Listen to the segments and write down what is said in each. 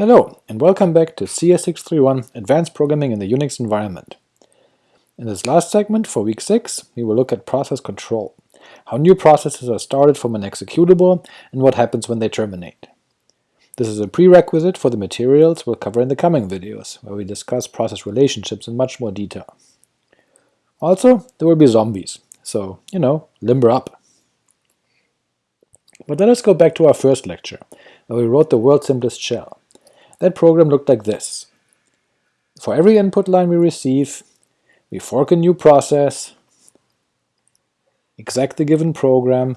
Hello, and welcome back to CS631 Advanced Programming in the Unix Environment. In this last segment, for week 6, we will look at process control, how new processes are started from an executable, and what happens when they terminate. This is a prerequisite for the materials we'll cover in the coming videos, where we discuss process relationships in much more detail. Also, there will be zombies, so, you know, limber up. But let us go back to our first lecture, where we wrote the world's simplest shell. That program looked like this. For every input line we receive, we fork a new process, exec the given program,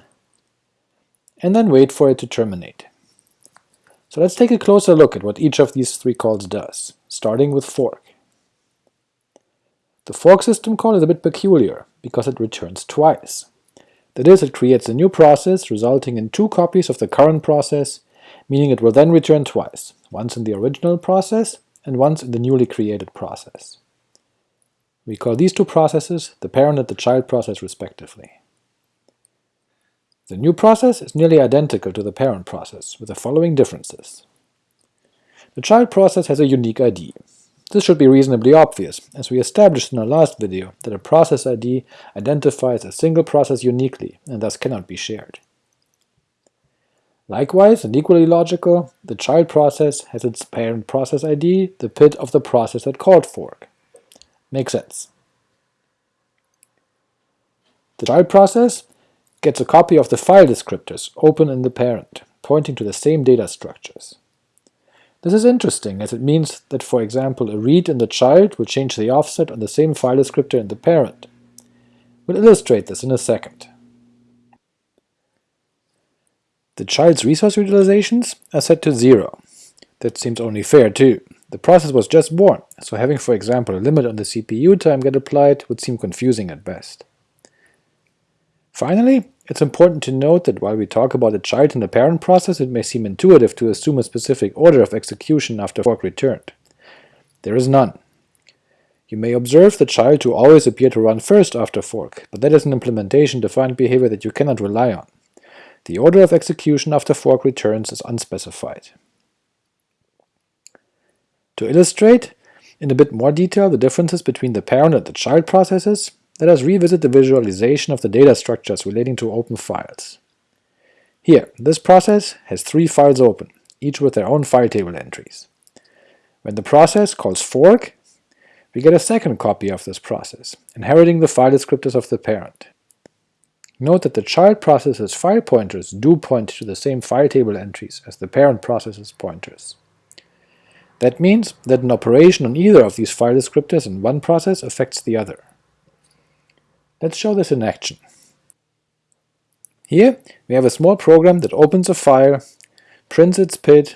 and then wait for it to terminate. So let's take a closer look at what each of these three calls does, starting with fork. The fork system call is a bit peculiar, because it returns twice. That is, it creates a new process resulting in two copies of the current process meaning it will then return twice, once in the original process and once in the newly created process. We call these two processes the parent and the child process respectively. The new process is nearly identical to the parent process, with the following differences. The child process has a unique ID. This should be reasonably obvious, as we established in our last video that a process ID identifies a single process uniquely and thus cannot be shared. Likewise, and equally logical, the child process has its parent process ID, the PID of the process that called fork. Makes sense. The child process gets a copy of the file descriptors open in the parent, pointing to the same data structures. This is interesting, as it means that for example a read in the child will change the offset on the same file descriptor in the parent. We'll illustrate this in a second. The child's resource utilizations are set to zero. That seems only fair too. The process was just born, so having for example a limit on the CPU time get applied would seem confusing at best. Finally, it's important to note that while we talk about a child and the parent process, it may seem intuitive to assume a specific order of execution after fork returned. There is none. You may observe the child to always appear to run first after fork, but that is an implementation-defined behavior that you cannot rely on. The order of execution after fork returns is unspecified. To illustrate in a bit more detail the differences between the parent and the child processes, let us revisit the visualization of the data structures relating to open files. Here, this process has three files open, each with their own file table entries. When the process calls fork, we get a second copy of this process, inheriting the file descriptors of the parent. Note that the child process's file pointers do point to the same file table entries as the parent process's pointers. That means that an operation on either of these file descriptors in one process affects the other. Let's show this in action. Here we have a small program that opens a file, prints its PID,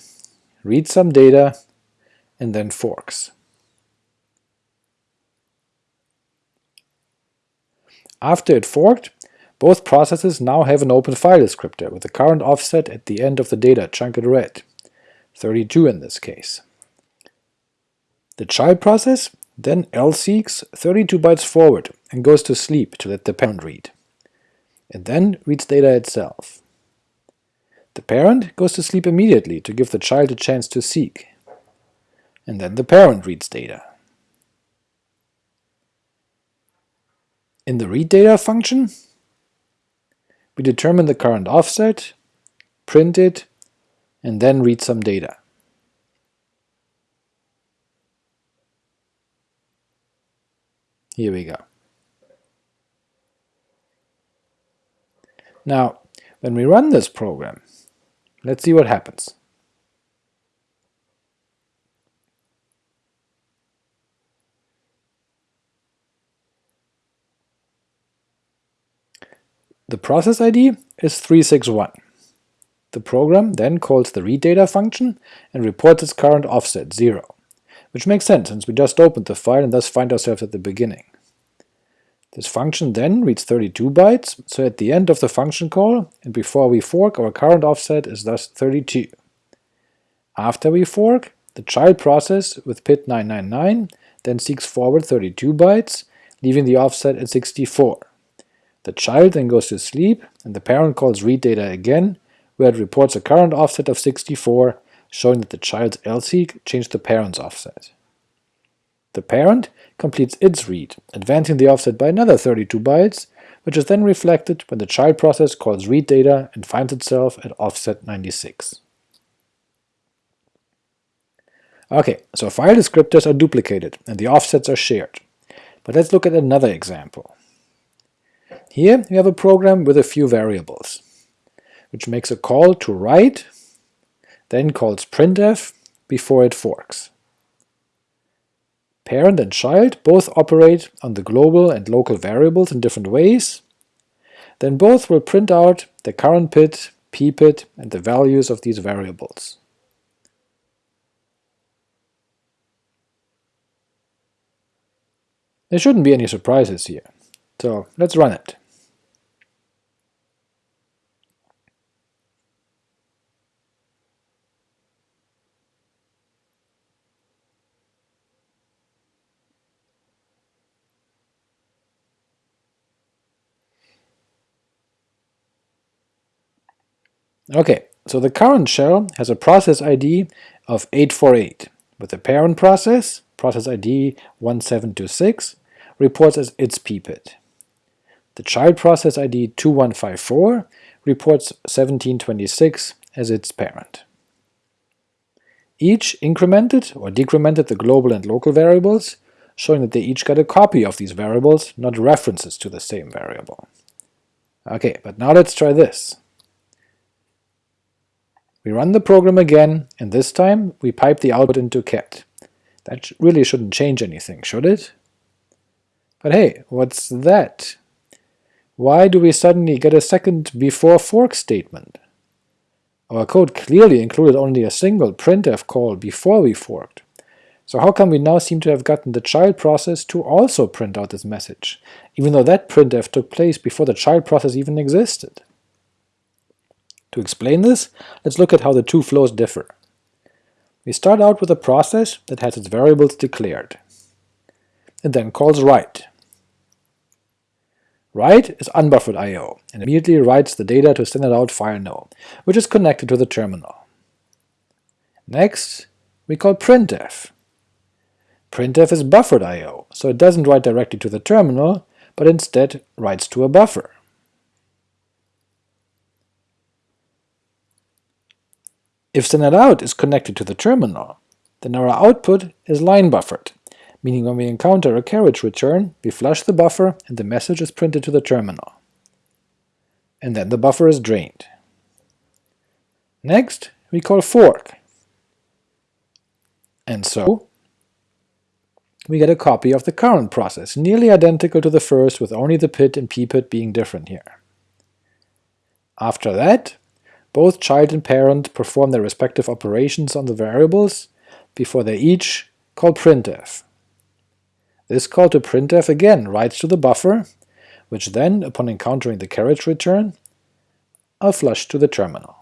reads some data, and then forks. After it forked, both processes now have an open file descriptor with the current offset at the end of the data chunk it read, 32 in this case. The child process then lseeks 32 bytes forward and goes to sleep to let the parent read. It then reads data itself. The parent goes to sleep immediately to give the child a chance to seek, and then the parent reads data. In the read data function, we determine the current offset, print it, and then read some data. Here we go. Now, when we run this program, let's see what happens. The process ID is 361. The program then calls the readData function and reports its current offset 0, which makes sense since we just opened the file and thus find ourselves at the beginning. This function then reads 32 bytes, so at the end of the function call, and before we fork, our current offset is thus 32. After we fork, the child process with PID 999 then seeks forward 32 bytes, leaving the offset at 64. The child then goes to sleep, and the parent calls read data again, where it reports a current offset of 64, showing that the child's lseek changed the parent's offset. The parent completes its read, advancing the offset by another 32 bytes, which is then reflected when the child process calls read data and finds itself at offset 96. Ok, so file descriptors are duplicated and the offsets are shared. But let's look at another example. Here we have a program with a few variables, which makes a call to write, then calls printf before it forks. Parent and child both operate on the global and local variables in different ways, then both will print out the current pid, ppid, and the values of these variables. There shouldn't be any surprises here, so let's run it. Okay, so the current shell has a process ID of 848, with the parent process, process ID 1726, reports as its ppid. The child process ID 2154 reports 1726 as its parent. Each incremented or decremented the global and local variables, showing that they each got a copy of these variables, not references to the same variable. Okay, but now let's try this. We run the program again, and this time we pipe the output into cat. That really shouldn't change anything, should it? But hey, what's that? Why do we suddenly get a second before fork statement? Our code clearly included only a single printf call before we forked, so how come we now seem to have gotten the child process to also print out this message, even though that printf took place before the child process even existed? To explain this, let's look at how the two flows differ. We start out with a process that has its variables declared. It then calls write. Write is unbuffered I.O., and immediately writes the data to standard out file no, which is connected to the terminal. Next, we call printf. Printf is buffered I.O., so it doesn't write directly to the terminal, but instead writes to a buffer. If standardout is connected to the terminal, then our output is line buffered, meaning when we encounter a carriage return, we flush the buffer and the message is printed to the terminal. And then the buffer is drained. Next, we call fork. And so, we get a copy of the current process, nearly identical to the first with only the pid and ppid being different here. After that, both child and parent perform their respective operations on the variables before they each call printf. This call to printf again writes to the buffer, which then, upon encountering the carriage return, are flushed to the terminal.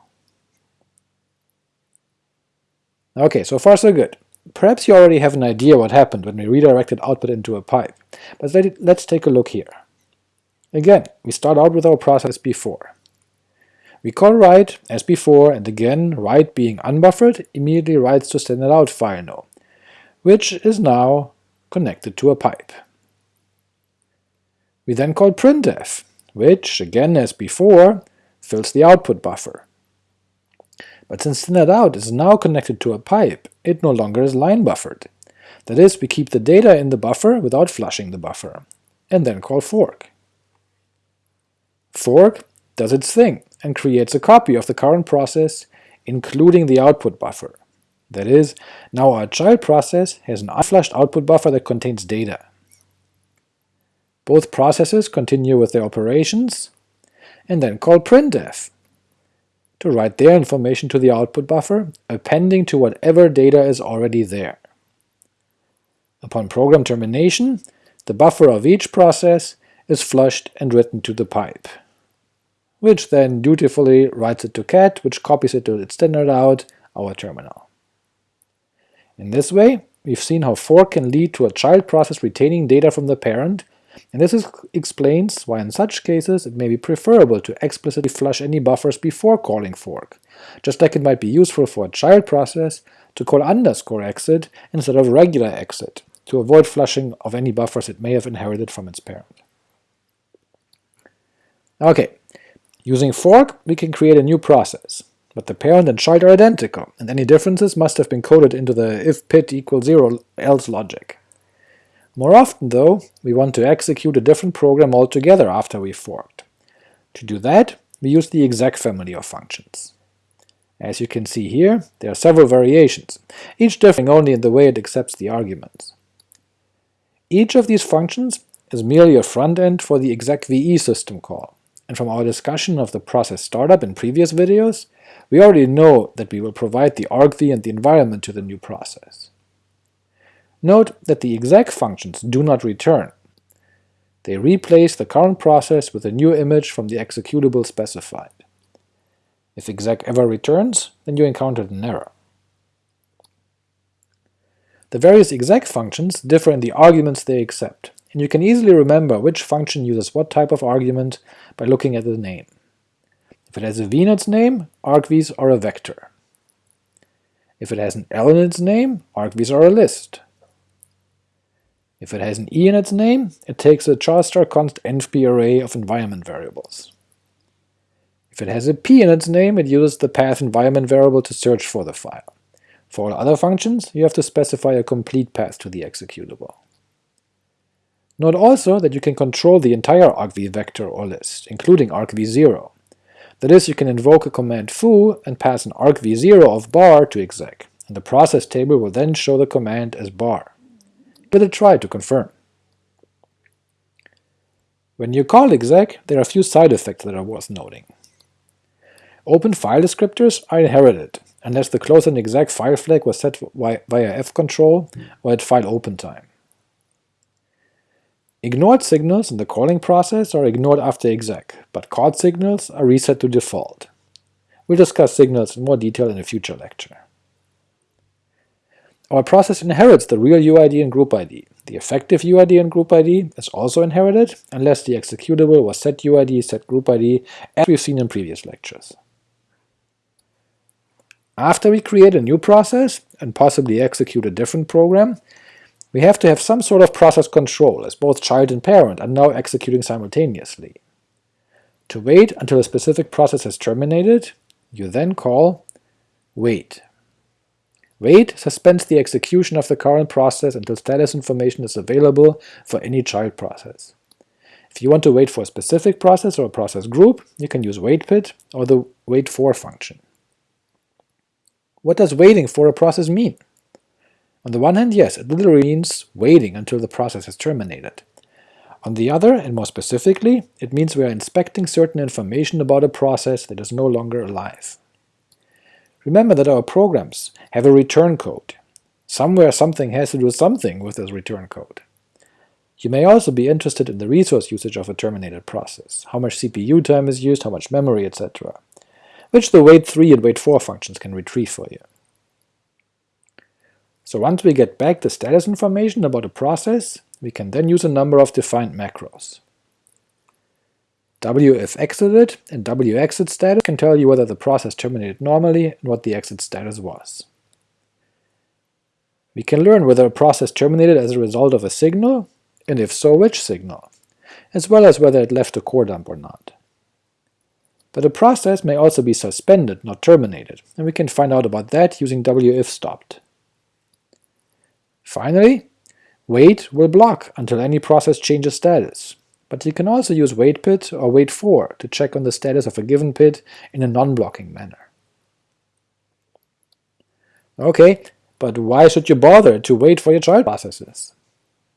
Ok, so far so good. Perhaps you already have an idea what happened when we redirected output into a pipe, but let's take a look here. Again, we start out with our process before. We call write as before, and again write being unbuffered immediately writes to standard out file no, which is now connected to a pipe. We then call printf, which, again as before, fills the output buffer. But since standard out is now connected to a pipe, it no longer is line buffered. That is, we keep the data in the buffer without flushing the buffer, and then call fork. Fork does its thing, and creates a copy of the current process, including the output buffer. That is, now our child process has an unflushed output buffer that contains data. Both processes continue with their operations, and then call printf to write their information to the output buffer, appending to whatever data is already there. Upon program termination, the buffer of each process is flushed and written to the pipe which then dutifully writes it to cat, which copies it to its standard out, our terminal. In this way, we've seen how fork can lead to a child process retaining data from the parent, and this is, explains why in such cases it may be preferable to explicitly flush any buffers before calling fork, just like it might be useful for a child process to call underscore exit instead of regular exit, to avoid flushing of any buffers it may have inherited from its parent. Ok, using fork we can create a new process, but the parent and child are identical, and any differences must have been coded into the if pid equals 0 else logic. More often, though, we want to execute a different program altogether after we've forked. To do that, we use the exec family of functions. As you can see here, there are several variations, each differing only in the way it accepts the arguments. Each of these functions is merely a front-end for the execve system call, and from our discussion of the process startup in previous videos, we already know that we will provide the argv and the environment to the new process. Note that the exec functions do not return. They replace the current process with a new image from the executable specified. If exec ever returns, then you encountered an error. The various exec functions differ in the arguments they accept, and you can easily remember which function uses what type of argument by looking at the name. If it has a v in its name, argvs are a vector. If it has an l in its name, argvs are a list. If it has an e in its name, it takes a char-star const envp array of environment variables. If it has a p in its name, it uses the path environment variable to search for the file. For all other functions, you have to specify a complete path to the executable. Note also that you can control the entire argv vector or list, including argv0. That is, you can invoke a command foo and pass an argv0 of bar to exec, and the process table will then show the command as bar. Give it a try to confirm. When you call exec, there are a few side effects that are worth noting. Open file descriptors are inherited, unless the close and exec file flag was set via fcontrol or at file open time. Ignored signals in the calling process are ignored after exec, but called signals are reset to default. We'll discuss signals in more detail in a future lecture. Our process inherits the real UID and group ID. The effective UID and group ID is also inherited, unless the executable was set UID, set group ID, as we've seen in previous lectures. After we create a new process, and possibly execute a different program, we have to have some sort of process control, as both child and parent are now executing simultaneously. To wait until a specific process has terminated, you then call wait. Wait suspends the execution of the current process until status information is available for any child process. If you want to wait4 a specific process or a process group, you can use waitpid or the wait for function. What does waiting for a process mean? On the one hand, yes, it literally means waiting until the process is terminated. On the other, and more specifically, it means we are inspecting certain information about a process that is no longer alive. Remember that our programs have a return code. Somewhere something has to do something with this return code. You may also be interested in the resource usage of a terminated process, how much CPU time is used, how much memory, etc., which the wait3 and wait4 functions can retrieve for you. So once we get back the status information about a process, we can then use a number of defined macros WIFEXITED and WEXITSTATUS can tell you whether the process terminated normally and what the exit status was. We can learn whether a process terminated as a result of a signal, and if so which signal, as well as whether it left a core dump or not. But a process may also be suspended, not terminated, and we can find out about that using WIFSTOPPED. Finally, wait will block until any process changes status, but you can also use waitpid or wait4 to check on the status of a given pid in a non-blocking manner. Ok, but why should you bother to wait for your child processes?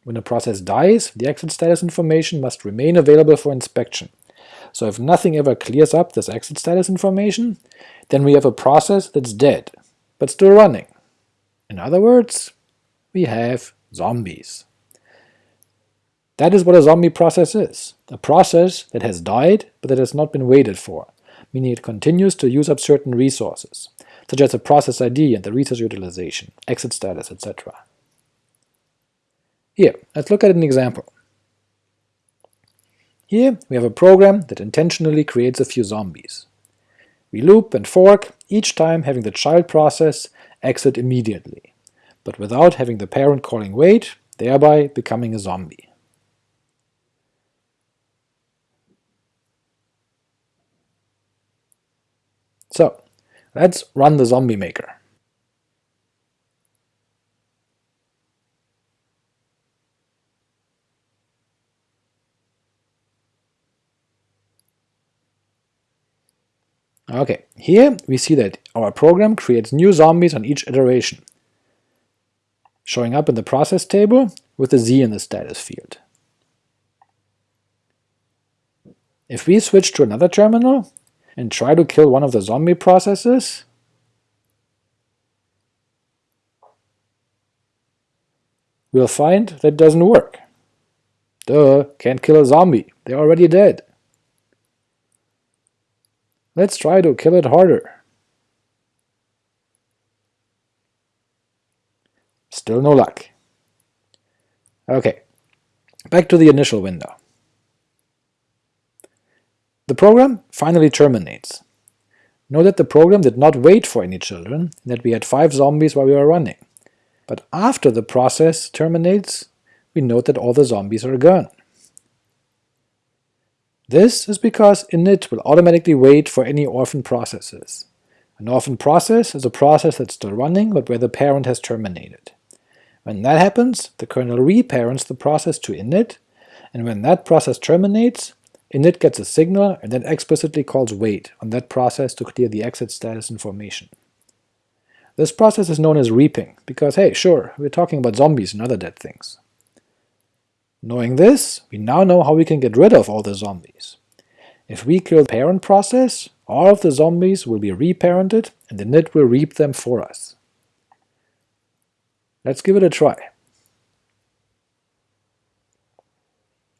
When a process dies, the exit status information must remain available for inspection, so if nothing ever clears up this exit status information, then we have a process that's dead, but still running. In other words, we have zombies. That is what a zombie process is, a process that has died but that has not been waited for, meaning it continues to use up certain resources, such as the process ID and the resource utilization, exit status, etc. Here, let's look at an example. Here we have a program that intentionally creates a few zombies. We loop and fork, each time having the child process exit immediately, but without having the parent calling wait, thereby becoming a zombie. So, let's run the zombie maker. Okay, here we see that our program creates new zombies on each iteration, showing up in the process table with a z in the status field. If we switch to another terminal and try to kill one of the zombie processes, we'll find that doesn't work. Duh, can't kill a zombie, they're already dead. Let's try to kill it harder. Still no luck. Okay, back to the initial window. The program finally terminates. Note that the program did not wait for any children, and that we had 5 zombies while we were running. But after the process terminates, we note that all the zombies are gone. This is because init will automatically wait for any orphan processes. An orphan process is a process that's still running but where the parent has terminated. When that happens, the kernel reparents the process to init, and when that process terminates, init gets a signal and then explicitly calls wait on that process to clear the exit status information. This process is known as reaping, because hey, sure, we're talking about zombies and other dead things. Knowing this, we now know how we can get rid of all the zombies. If we kill the parent process, all of the zombies will be reparented and init will reap them for us. Let's give it a try.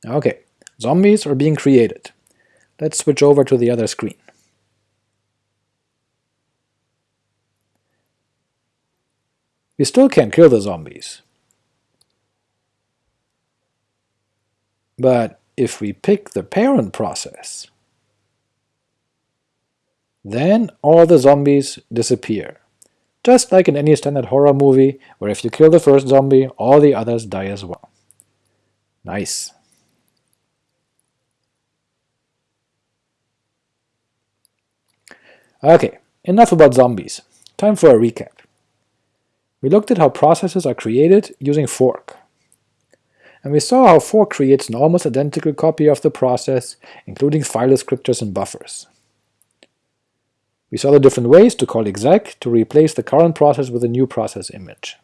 Ok, zombies are being created. Let's switch over to the other screen. We still can't kill the zombies, But if we pick the parent process, then all the zombies disappear. Just like in any standard horror movie, where if you kill the first zombie, all the others die as well. Nice. Okay, enough about zombies. Time for a recap. We looked at how processes are created using fork and we saw how fork creates an almost identical copy of the process, including file descriptors and buffers. We saw the different ways to call exec to replace the current process with a new process image.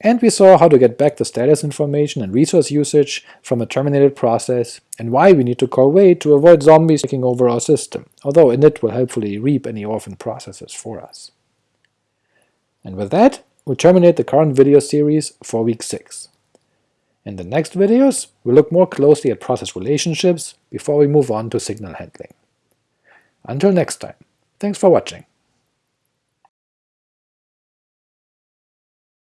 And we saw how to get back the status information and resource usage from a terminated process, and why we need to call wait to avoid zombies taking over our system, although init will helpfully reap any orphan processes for us. And with that, we'll terminate the current video series for week 6. In the next videos, we'll look more closely at process relationships before we move on to signal handling. Until next time, thanks for watching.